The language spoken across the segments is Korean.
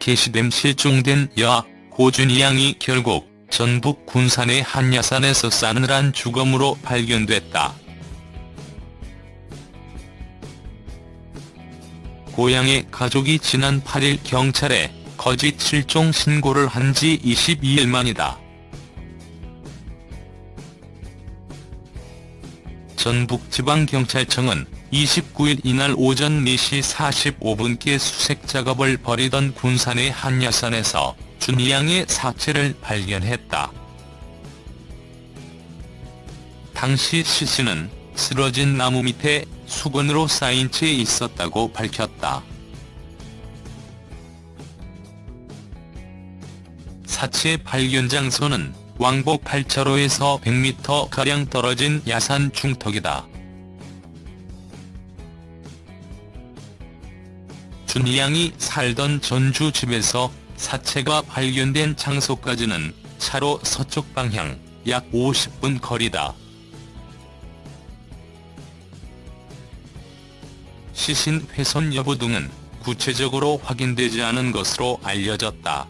게시됨 실종된 여아 고준희 양이 결국 전북 군산의 한 야산에서 싸늘한 주검으로 발견됐다. 고향의 가족이 지난 8일 경찰에 거짓 실종 신고를 한 지 22일 만이다. 전북지방경찰청은 29일 이날 오전 4시 45분께 수색 작업을 벌이던 군산의 한 야산에서 준양의 사체를 발견했다. 당시 시신은 쓰러진 나무 밑에 수건으로 쌓인 채 있었다고 밝혔다. 사체 발견 장소는 왕복 8차로에서 100m가량 떨어진 야산 중턱이다. 준양이 살던 전주 집에서 사체가 발견된 장소까지는 차로 서쪽 방향 약 50분 거리다. 시신 훼손 여부 등은 구체적으로 확인되지 않은 것으로 알려졌다.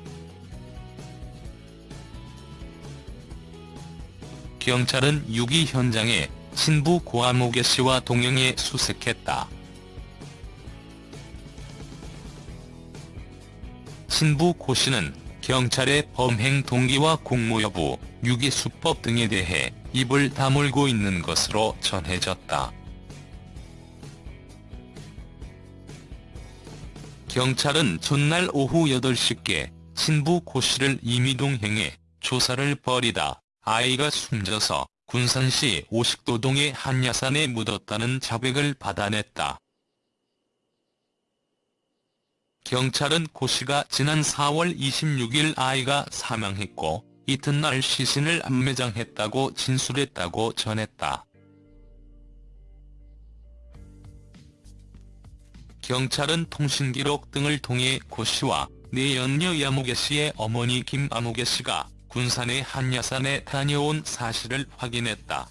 경찰은 유기 현장에 친부 고아모개 씨와 동행해 수색했다. 친부 고 씨는 경찰의 범행 동기와 공모 여부, 유기 수법 등에 대해 입을 다물고 있는 것으로 전해졌다. 경찰은 전날 오후 8시께 친부 고 씨를 임의동행해 조사를 벌이다 아이가 숨져서 군산시 오식도동의 한 야산에 묻었다는 자백을 받아냈다. 경찰은 고 씨가 지난 4월 26일 아이가 사망했고 이튿날 시신을 안매장했다고 진술했다고 전했다. 경찰은 통신기록 등을 통해 고 씨와 내연녀 야무개 씨의 어머니 김아무개 씨가 군산의 한야산에 다녀온 사실을 확인했다.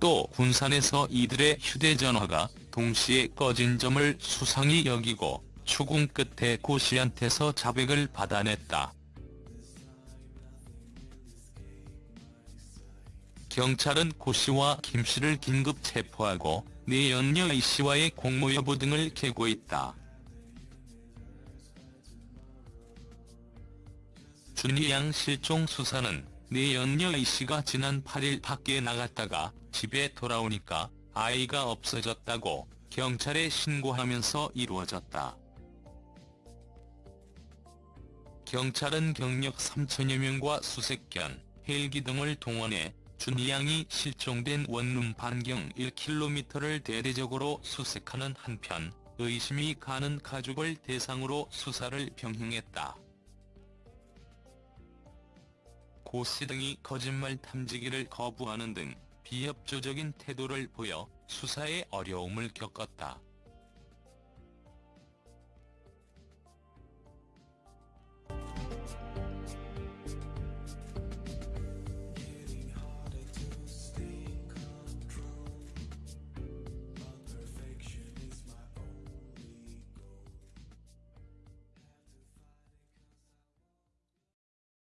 또 군산에서 이들의 휴대전화가 동시에 꺼진 점을 수상히 여기고 추궁 끝에 고 씨한테서 자백을 받아냈다. 경찰은 고 씨와 김 씨를 긴급 체포하고 내연녀 이 씨와의 공모 여부 등을 캐고 있다. 준희양 실종 수사는 내연녀 이 씨가 지난 8일 밖에 나갔다가 집에 돌아오니까 아이가 없어졌다고 경찰에 신고하면서 이루어졌다. 경찰은 경력 3천여 명과 수색견, 헬기 등을 동원해 준양이 실종된 원룸 반경 1km를 대대적으로 수색하는 한편 의심이 가는 가족을 대상으로 수사를 병행했다. 고씨 등이 거짓말 탐지기를 거부하는 등 비협조적인 태도를 보여 수사에 어려움을 겪었다.